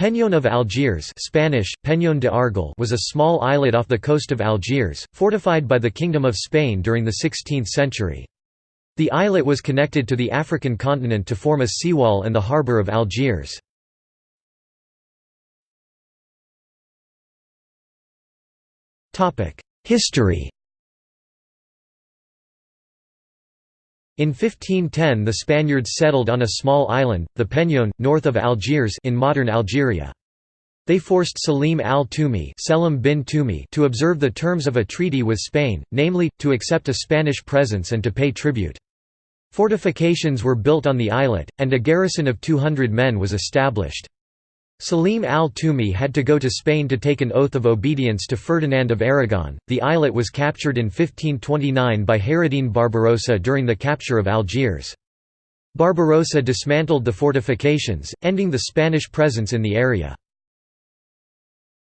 Peñón of Algiers Spanish, Peñón de Argel was a small islet off the coast of Algiers, fortified by the Kingdom of Spain during the 16th century. The islet was connected to the African continent to form a seawall and the harbour of Algiers. History In 1510 the Spaniards settled on a small island, the Peñón, north of Algiers in modern Algeria. They forced Salim al-Tumi to observe the terms of a treaty with Spain, namely, to accept a Spanish presence and to pay tribute. Fortifications were built on the islet, and a garrison of 200 men was established. Salim al-Tumi had to go to Spain to take an oath of obedience to Ferdinand of Aragon. The islet was captured in 1529 by Hayreddin Barbarossa during the capture of Algiers. Barbarossa dismantled the fortifications, ending the Spanish presence in the area.